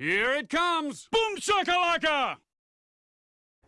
Here it comes! Boom shakalaka!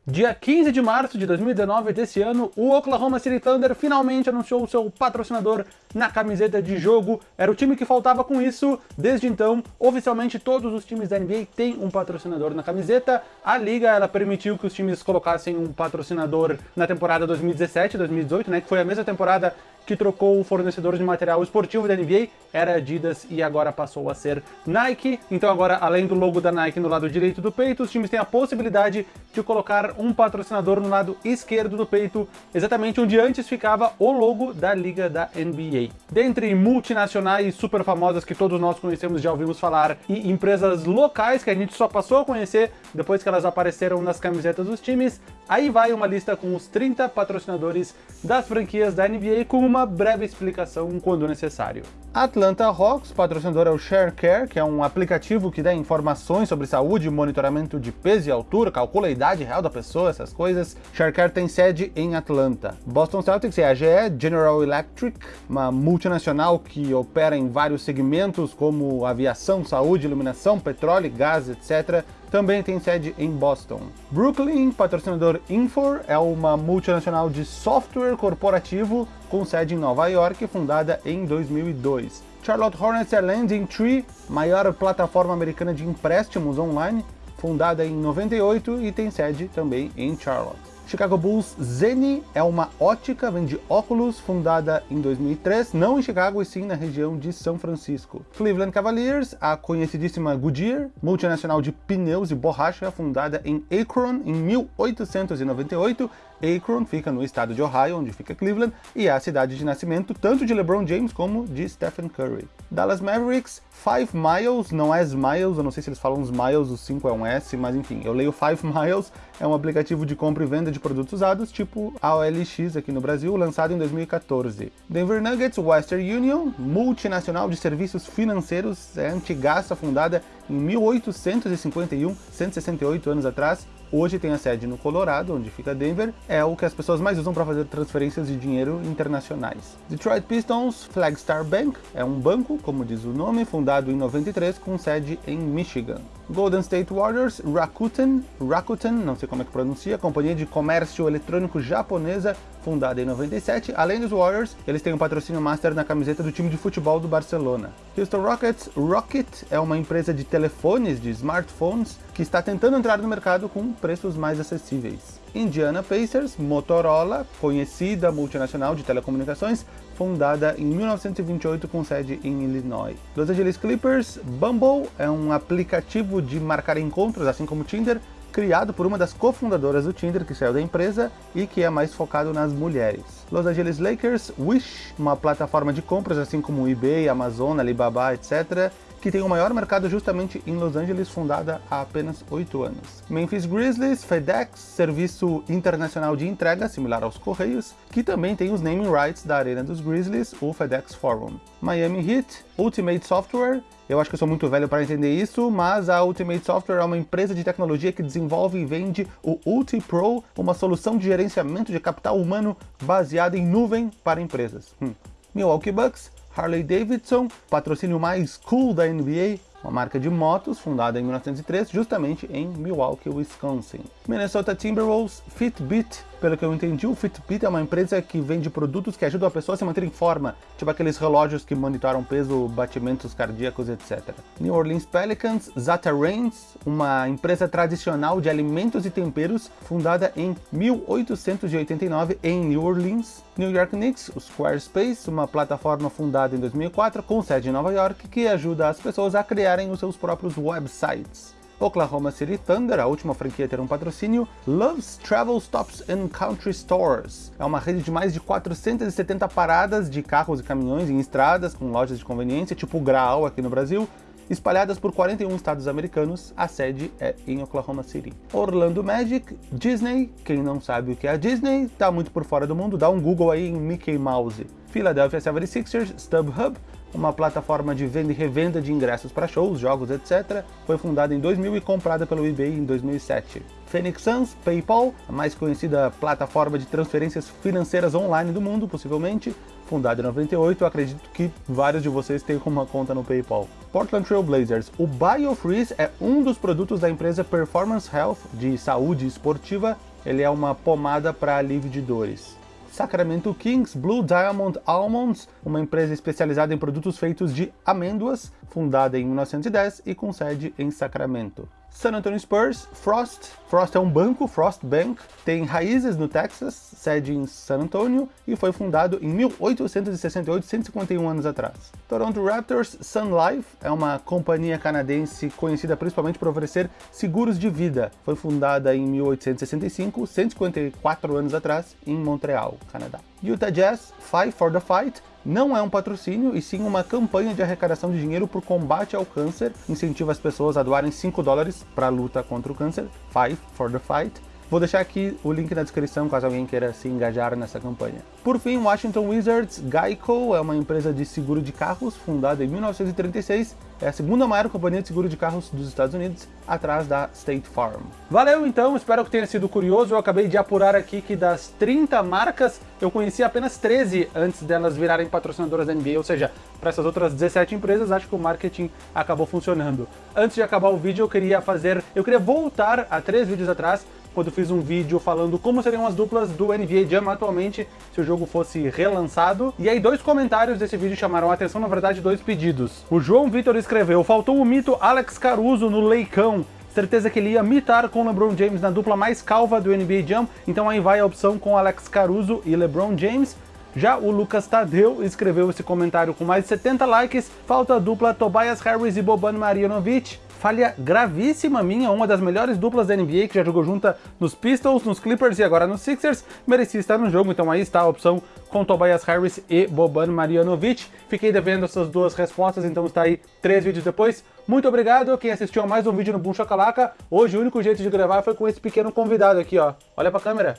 Dia 15 de março de 2019 desse ano, o Oklahoma City Thunder finalmente anunciou seu patrocinador na camiseta de jogo. Era o time que faltava com isso. Desde então, oficialmente todos os times da NBA têm um patrocinador na camiseta. A liga ela permitiu que os times colocassem um patrocinador na temporada 2017-2018, né, que foi a mesma temporada que trocou o fornecedor de material esportivo da NBA, era Adidas e agora passou a ser Nike. Então agora, além do logo da Nike no lado direito do peito, os times têm a possibilidade de colocar um patrocinador no lado esquerdo do peito, exatamente onde antes ficava o logo da liga da NBA. Dentre multinacionais super famosas que todos nós conhecemos, já ouvimos falar, e empresas locais que a gente só passou a conhecer depois que elas apareceram nas camisetas dos times, aí vai uma lista com os 30 patrocinadores das franquias da NBA com uma breve explicação quando necessário. Atlanta Hawks, patrocinador é o ShareCare, que é um aplicativo que dá informações sobre saúde, monitoramento de peso e altura, calcula a idade real da pessoa, essas coisas. ShareCare tem sede em Atlanta. Boston Celtics é a GE, General Electric, uma multinacional que opera em vários segmentos como aviação, saúde, iluminação, petróleo, gás, etc também tem sede em Boston. Brooklyn, patrocinador Infor, é uma multinacional de software corporativo com sede em Nova York, fundada em 2002. Charlotte Hornets é Landing Tree, maior plataforma americana de empréstimos online, fundada em 98 e tem sede também em Charlotte. Chicago Bulls Zeni é uma ótica, vende óculos, fundada em 2003, não em Chicago e sim na região de São Francisco. Cleveland Cavaliers, a conhecidíssima Goodyear, multinacional de pneus e borracha, fundada em Akron em 1898, Akron fica no estado de Ohio, onde fica Cleveland, e é a cidade de nascimento tanto de LeBron James como de Stephen Curry. Dallas Mavericks, Five Miles, não é Smiles, eu não sei se eles falam Smiles, o 5 é um S, mas enfim, eu leio Five Miles, é um aplicativo de compra e venda de produtos usados, tipo a OLX aqui no Brasil, lançado em 2014. Denver Nuggets, Western Union, multinacional de serviços financeiros, é antigaça, fundada em 1851, 168 anos atrás, Hoje tem a sede no Colorado, onde fica Denver, é o que as pessoas mais usam para fazer transferências de dinheiro internacionais. Detroit Pistons Flagstar Bank é um banco, como diz o nome, fundado em 93 com sede em Michigan. Golden State Warriors, Rakuten, Rakuten, não sei como é que pronuncia, companhia de comércio eletrônico japonesa, fundada em 97. Além dos Warriors, eles têm um patrocínio master na camiseta do time de futebol do Barcelona. Houston Rockets, Rocket é uma empresa de telefones, de smartphones, que está tentando entrar no mercado com preços mais acessíveis. Indiana Pacers, Motorola, conhecida multinacional de telecomunicações, fundada em 1928 com sede em Illinois. Los Angeles Clippers, Bumble é um aplicativo de marcar encontros, assim como Tinder, criado por uma das cofundadoras do Tinder, que saiu da empresa e que é mais focado nas mulheres. Los Angeles Lakers, Wish, uma plataforma de compras assim como eBay, Amazon, Alibaba, etc., que tem o maior mercado justamente em Los Angeles, fundada há apenas 8 anos. Memphis Grizzlies, FedEx, serviço internacional de entrega, similar aos Correios, que também tem os naming rights da arena dos Grizzlies, o FedEx Forum. Miami Heat, Ultimate Software, eu acho que eu sou muito velho para entender isso, mas a Ultimate Software é uma empresa de tecnologia que desenvolve e vende o UltiPro, uma solução de gerenciamento de capital humano baseada em nuvem para empresas. Hum. Milwaukee Bucks, Harley Davidson, patrocínio mais cool da NBA, uma marca de motos fundada em 1903 justamente em Milwaukee, Wisconsin. Minnesota Timberwolves, Fitbit, pelo que eu entendi, o Fitbit é uma empresa que vende produtos que ajudam a pessoa a se manter em forma, tipo aqueles relógios que monitoram peso, batimentos cardíacos, etc. New Orleans Pelicans, Zata Rains, uma empresa tradicional de alimentos e temperos, fundada em 1889 em New Orleans. New York Knicks, o Squarespace, uma plataforma fundada em 2004 com sede em Nova York que ajuda as pessoas a criarem os seus próprios websites. Oklahoma City Thunder, a última franquia a ter um patrocínio, Love's Travel Stops and Country Stores. É uma rede de mais de 470 paradas de carros e caminhões em estradas com lojas de conveniência, tipo Graal aqui no Brasil, espalhadas por 41 estados americanos, a sede é em Oklahoma City. Orlando Magic, Disney, quem não sabe o que é a Disney, tá muito por fora do mundo, dá um Google aí em Mickey Mouse. Philadelphia 76ers, StubHub, uma plataforma de venda e revenda de ingressos para shows, jogos, etc. Foi fundada em 2000 e comprada pelo eBay em 2007. Phoenix Suns, PayPal, a mais conhecida plataforma de transferências financeiras online do mundo, possivelmente, fundada em 98, acredito que vários de vocês têm uma conta no PayPal. Portland Trail Blazers. O BioFreeze é um dos produtos da empresa Performance Health, de saúde esportiva. Ele é uma pomada para alívio de dores. Sacramento Kings Blue Diamond Almonds, uma empresa especializada em produtos feitos de amêndoas, fundada em 1910 e com sede em Sacramento. San Antonio Spurs, Frost. Frost é um banco, Frost Bank, tem raízes no Texas, sede em San Antonio e foi fundado em 1868, 151 anos atrás. Toronto Raptors, Sun Life é uma companhia canadense conhecida principalmente por oferecer seguros de vida. Foi fundada em 1865, 154 anos atrás, em Montreal, Canadá. Utah Jazz, Fight for the Fight, não é um patrocínio, e sim uma campanha de arrecadação de dinheiro por combate ao câncer, incentiva as pessoas a doarem 5 dólares para a luta contra o câncer, Fight for the Fight. Vou deixar aqui o link na descrição caso alguém queira se engajar nessa campanha. Por fim, Washington Wizards, Geico é uma empresa de seguro de carros fundada em 1936, é a segunda maior companhia de seguro de carros dos Estados Unidos, atrás da State Farm. Valeu então, espero que tenha sido curioso. Eu acabei de apurar aqui que das 30 marcas, eu conheci apenas 13 antes delas virarem patrocinadoras da NBA, ou seja, para essas outras 17 empresas, acho que o marketing acabou funcionando. Antes de acabar o vídeo, eu queria fazer, eu queria voltar a três vídeos atrás quando fiz um vídeo falando como seriam as duplas do NBA Jam atualmente se o jogo fosse relançado. E aí dois comentários desse vídeo chamaram a atenção, na verdade dois pedidos. O João Vitor escreveu, faltou o mito Alex Caruso no Leicão. Certeza que ele ia mitar com LeBron James na dupla mais calva do NBA Jam, então aí vai a opção com Alex Caruso e LeBron James. Já o Lucas Tadeu escreveu esse comentário com mais de 70 likes, falta a dupla Tobias Harris e Boban Marjanovic falha gravíssima minha, uma das melhores duplas da NBA que já jogou junta nos Pistols, nos Clippers e agora nos Sixers, merecia estar no jogo, então aí está a opção com Tobias Harris e Boban Marjanovic. Fiquei devendo essas duas respostas, então está aí três vídeos depois. Muito obrigado quem assistiu a mais um vídeo no Boom Chacalaca. Hoje o único jeito de gravar foi com esse pequeno convidado aqui, ó. Olha pra câmera.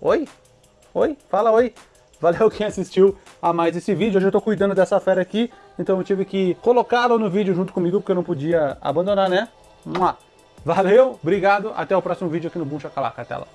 Oi? Oi? Fala oi. Valeu quem assistiu a mais esse vídeo. Hoje eu tô cuidando dessa fera aqui, então eu tive que colocá-lo no vídeo junto comigo, porque eu não podia abandonar, né? Valeu, obrigado, até o próximo vídeo aqui no Boom Chacalaca. Até lá.